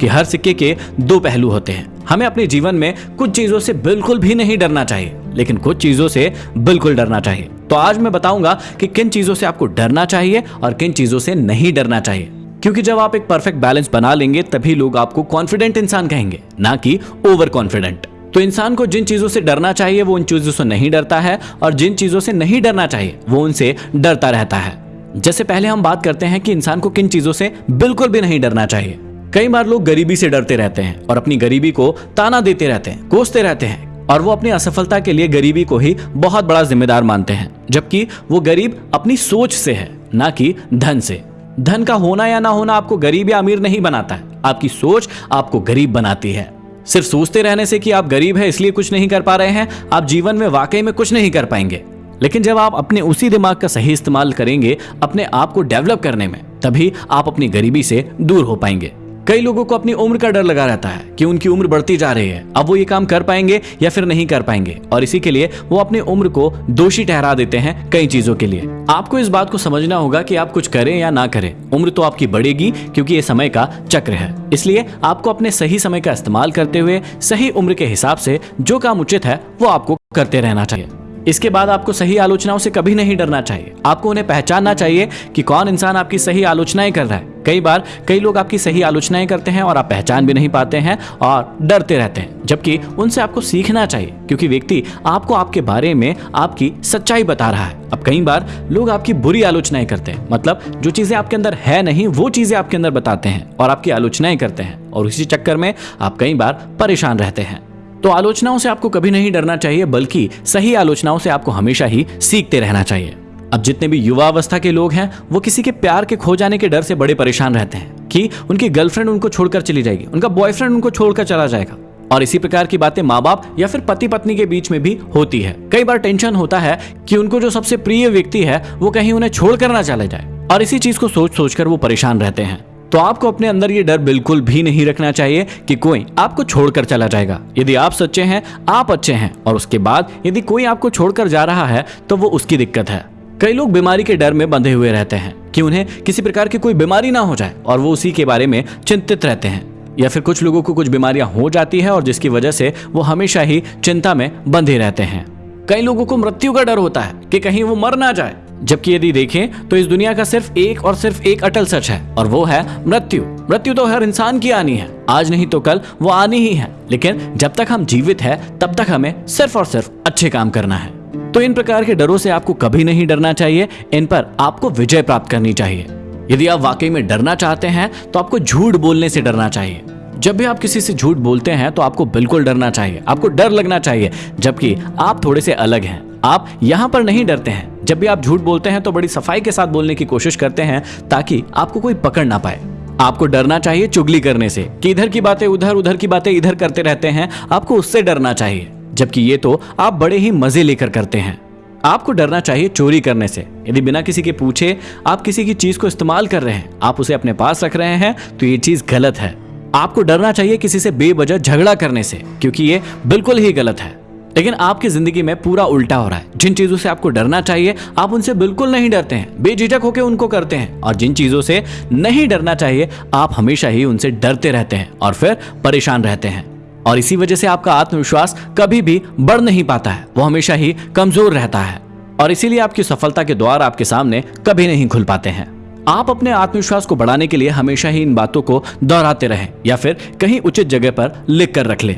कि हर सिक्के के दो पहलू होते हैं। हमें अपने जीवन में कुछ चीज़ों से बिल्कुल भी नहीं डरना चाहिए, लेकिन कुछ चीज़ों से बिल्कुल डरना चाहिए। तो आज मैं बताऊँगा कि किन चीज़ों से आपको डरना चाहिए और किन चीज़ों से नहीं डरना चाहिए। क्योंकि जब आप एक परफेक्ट बैलेंस बना लेंगे, तभी लोग आपको कॉन्फिडेंट इंसान कहेंगे, ना कि ओवर कॉन्फिडेंट तो इंसान को जिन चीज़ों से डरना चाहिए, वो उन चीज़ों से नहीं डरता है, और जिन चीज़ों से नहीं डरना चाहिए, वो उनसे डरता रहता है। जैसे पहले हम बात करते हैं कि इंसान को किन चीज़ों से बिल्कुल भी नहीं डरना चाहिए। कई बार लोग गरीबी से डरते रहते हैं और अपनी गरीबी को ताना देते रहते हैं, कोसते रहते हैं और वो अपनी असफलता के लिए गरीबी को ही बहुत बड़ा जिम्मेदार मानते हैं, जबकि वो गरीब अपनी सोच से है, ना कि धन से। धन का होना या ना होना आपको गरीब या अमीर नहीं बनाता है, आपकी सोच आपको गरीब बनाती है। सिर्फ़ सोचते रहने से कि आप गरीब है, इसलिए कुछ नहीं कर पा रहे हैं, आप जीवन में वाकई में कुछ नहीं कर पाएँगे। लेकिन जब आप अपने उसी दिमाग का सही इस्तेमाल करेंगे, अपने आप को डेवलप करने में, तभी आप अपनी गरीबी से दूर हो पाएँगे। कई लोगों को अपनी उम्र का डर लगा रहता है कि उनकी उम्र बढ़ती जा रही है। अब वो ये काम कर पाएँगे या फिर नहीं कर पाएँगे। और इसी के लिए वो अपनी उम्र को दोषी ठहरा देते हैं कई चीज़ों के लिए। आपको इस बात को समझना होगा कि आप कुछ करें या ना करें। उम्र तो आपकी बढ़ेगी क्योंकि ये समय का चक्र है। इसलिए आपको अपने सही समय का इस्तेमाल करते हुए सही उम्र के हिसाब से जो काम उचित है, वो आपको करते रहना चाहिए। इसके बाद आपको सही आलोचनाओं से कभी नहीं डरना चाहिए। आपको उन्हें पहचानना चाहिए कि कौन इंसान आपकी सही आलोचनाएँ कर रहा है। कई बार कई लोग आपकी सही आलोचनाएँ करते हैं और आप पहचान भी नहीं पाते हैं और डरते रहते हैं। जबकि उनसे आपको सीखना चाहिए, क्योंकि व्यक्ति आपको आपके बारे में आपकी सच्चाई बता रहा है। अब कई बार लोग आपकी बुरी आलोचनाएँ करते हैं। मतलब जो चीज़ें आपके अंदर है नहीं, वो चीज़ें आपके अंदर बताते हैं और आपकी आलोचनाएँ करते हैं। और उसी चक्कर में आप कई बार परेशान रहते हैं। तो आलोचनाओं से आपको कभी नहीं डरना चाहिए, बल्कि सही आलोचनाओं से आपको हमेशा ही सीखते रहना चाहिए। अब जितने भी युवा अवस्था के लोग हैं, वो किसी के प्यार के खो जाने के डर से बड़े परेशान रहते हैं कि उनकी गर्लफ्रेंड उनको छोड़कर चली जाएगी, उनका बॉयफ्रेंड उनको छोड़कर चला जाएगा। और इसी प्रकार की बातें माँ बाप या फिर पति पत्नी के बीच में भी होती है। कई बार टेंशन होता है कि उनको जो सबसे प्रिय व्यक्ति है, वो कहीं उन्हें छोड़कर ना चले जाए। और इसी चीज़ को सोच सोचकर वो परेशान रहते हैं। तो आपको अपने अंदर ये डर बिल्कुल भी नहीं रखना चाहिए कि कोई आपको छोड़कर चला जाएगा। यदि आप सच्चे हैं, आप अच्छे हैं, और उसके बाद यदि कोई आपको छोड़कर जा रहा है तो वो उसकी दिक्कत है। कई लोग बीमारी के डर में बंधे हुए रहते हैं कि उन्हें किसी प्रकार की कोई बीमारी ना हो जाए, और वो उसी के बारे में चिंतित रहते हैं। या फिर कुछ लोगों को कुछ बीमारियाँ हो जाती है, और जिसकी वजह से वो हमेशा ही चिंता में बंधे रहते हैं। कई लोगों को मृत्यु का डर होता है कि कहीं वो मर ना जाए। जबकि यदि देखें तो इस दुनिया का सिर्फ़ एक और सिर्फ़ एक अटल सच है, और वो है मृत्यु। मृत्यु तो हर इंसान की आनी है। आज नहीं तो कल वो आनी ही है। लेकिन जब तक हम जीवित है, तब तक हमें सिर्फ़ और सिर्फ़ अच्छे काम करना है। तो इन प्रकार के डरों से आपको कभी नहीं डरना चाहिए, इन पर आपको विजय प्राप्त करनी चाहिए। यदि आप वाकई में डरना चाहते हैं तो आपको झूठ बोलने से डरना चाहिए। जब भी आप किसी से झूठ बोलते हैं तो आपको बिल्कुल डरना चाहिए। आपको डर लगना चाहिए, जबकि आप थोड़े से अलग हैं। आप यहाँ पर नहीं डरते हैं। जब भी आप झूठ बोलते हैं तो बड़ी सफ़ाई के साथ बोलने की कोशिश करते हैं, ताकि आपको कोई पकड़ ना पाए। आपको डरना चाहिए चुगली करने से। कि इधर की बातें उधर उधर की बातें इधर करते रहते हैं, आपको उससे डरना चाहिए। जबकि ये तो आप बड़े ही मज़े लेकर करते हैं। आपको डरना चाहिए चोरी करने से। यदि बिना किसी के पूछे आप किसी की चीज़ को इस्तेमाल कर रहे हैं, आप उसे अपने पास रख रहे हैं तो ये चीज़ गलत है। आपको डरना चाहिए किसी से बेवजह झगड़ा करने से, क्योंकि ये बिल्कुल ही गलत है। लेकिन आपकी ज़िंदगी में पूरा उल्टा हो रहा है। जिन चीज़ों से आपको डरना चाहिए, आप उनसे बिल्कुल नहीं डरते हैं। बेझिझक होकर उनको करते हैं। और जिन चीज़ों से नहीं डरना चाहिए, आप हमेशा ही उनसे डरते रहते हैं और फिर परेशान रहते हैं। और इसी वजह से आपका आत्मविश्वास कभी भी बढ़ नहीं पाता है। वो हमेशा ही कमज़ोर रहता है। और इसीलिए आपकी सफलता के द्वार आपके सामने कभी नहीं खुल पाते हैं। आप अपने आत्मविश्वास को बढ़ाने के लिए हमेशा ही इन बातों को दोहराते रहें या फिर कहीं उचित जगह पर लिख कर रख लें।